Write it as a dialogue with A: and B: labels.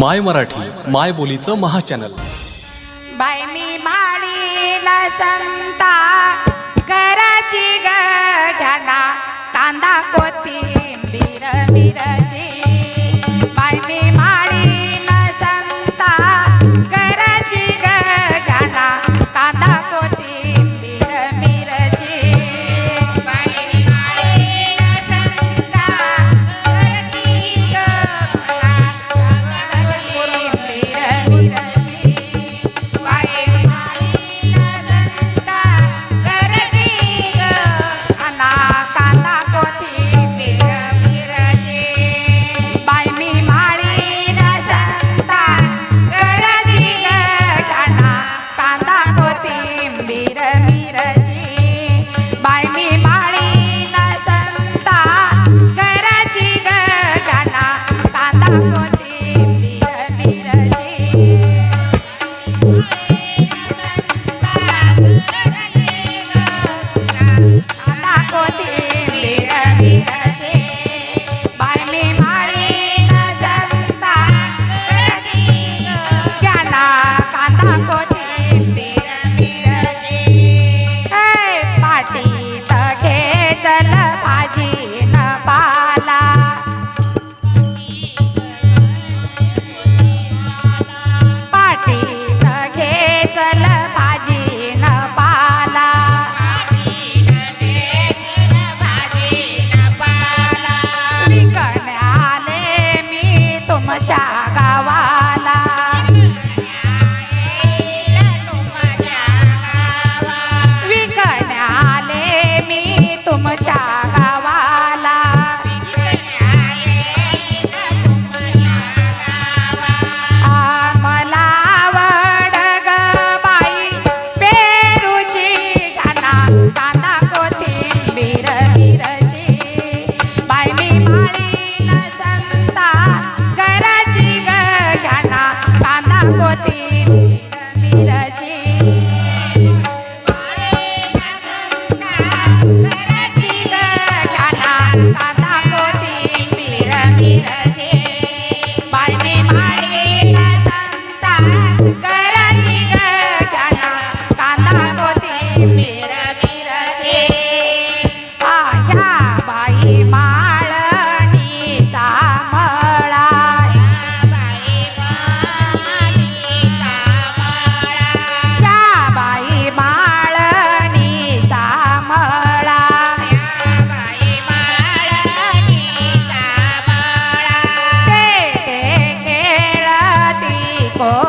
A: माय मराठी माय बोलीचं महाचॅनल.
B: बाय मी माळीला संता कराची ग घ्याना कांदा कोथिंबीर मिर Thank. Oh.